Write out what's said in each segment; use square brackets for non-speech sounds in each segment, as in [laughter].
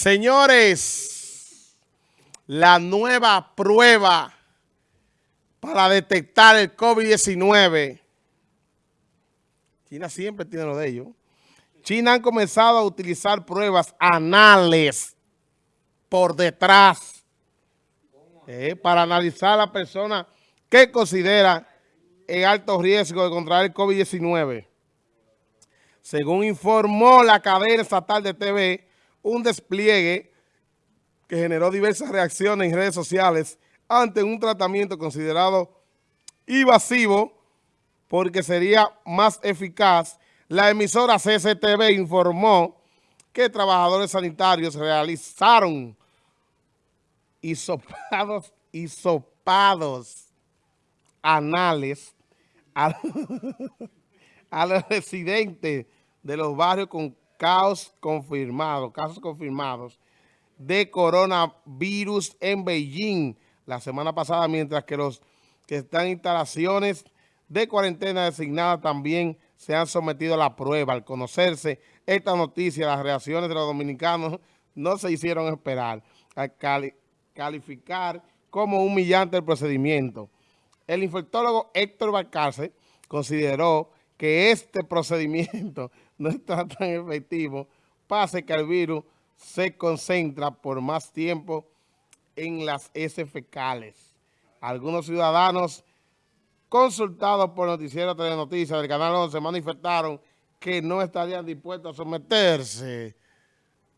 Señores, la nueva prueba para detectar el COVID-19. China siempre tiene lo de ellos. China han comenzado a utilizar pruebas anales por detrás eh, para analizar a la persona que considera en alto riesgo de contraer el COVID-19. Según informó la cadena estatal de TV, un despliegue que generó diversas reacciones en redes sociales ante un tratamiento considerado invasivo porque sería más eficaz. La emisora CCTV informó que trabajadores sanitarios realizaron hisopados, hisopados anales a, [laughs] a los residentes de los barrios con casos confirmados, casos confirmados de coronavirus en Beijing la semana pasada, mientras que los que están en instalaciones de cuarentena designadas también se han sometido a la prueba. Al conocerse esta noticia, las reacciones de los dominicanos no se hicieron esperar. Al calificar como humillante el procedimiento. El infectólogo Héctor Balcarce consideró que este procedimiento no está [laughs] tan efectivo, pase que el virus se concentra por más tiempo en las heces fecales. Algunos ciudadanos consultados por Noticiero Telenoticias del Canal 11 manifestaron que no estarían dispuestos a someterse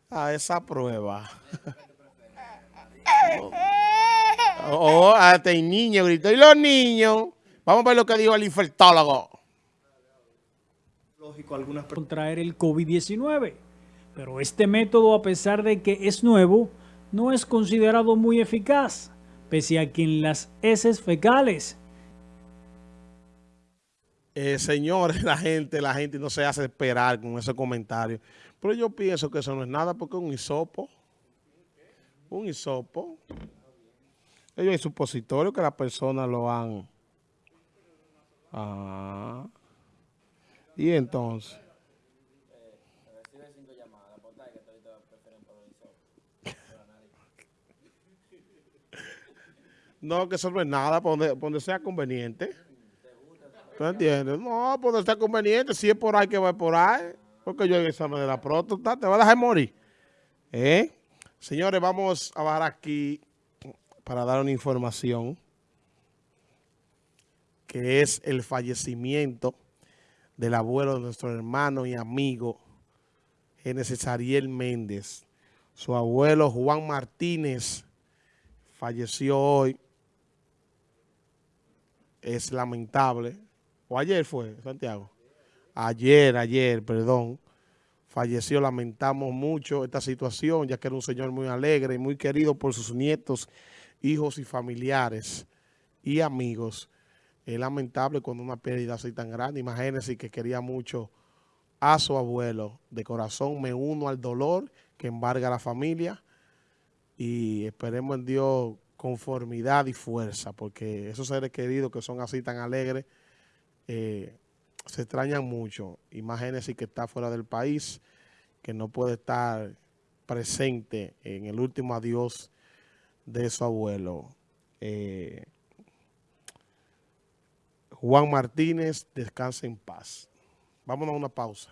a esa prueba. [laughs] oh, hasta el niño gritó. ¿Y los niños? Vamos a ver lo que dijo el infectólogo lógico algunas contraer el COVID-19. Pero este método, a pesar de que es nuevo, no es considerado muy eficaz, pese a que en las heces fecales. Eh, señores, [laughs] la gente, la gente no se hace esperar con ese comentario. Pero yo pienso que eso no es nada porque es un hisopo. Un hisopo. Ellos hay supositorio que las personas lo han... Ah... Y entonces... No, que eso no nada, por donde, sea conveniente. ¿Tú entiendes? No, por donde sea conveniente, si es por ahí que va por ahí. Porque yo en examen de la próstata, te va a dejar morir. ¿Eh? Señores, vamos a bajar aquí para dar una información que es el fallecimiento del abuelo de nuestro hermano y amigo Genesis Ariel Méndez. Su abuelo Juan Martínez falleció hoy. Es lamentable. O ayer fue, Santiago. Ayer, ayer, perdón. Falleció, lamentamos mucho esta situación, ya que era un señor muy alegre y muy querido por sus nietos, hijos y familiares y amigos. Es lamentable cuando una pérdida así tan grande. Imagínense que quería mucho a su abuelo. De corazón me uno al dolor que embarga a la familia y esperemos en Dios conformidad y fuerza, porque esos seres queridos que son así tan alegres eh, se extrañan mucho. Imagínense que está fuera del país, que no puede estar presente en el último adiós de su abuelo. Eh, Juan Martínez, descansa en paz. Vámonos a una pausa.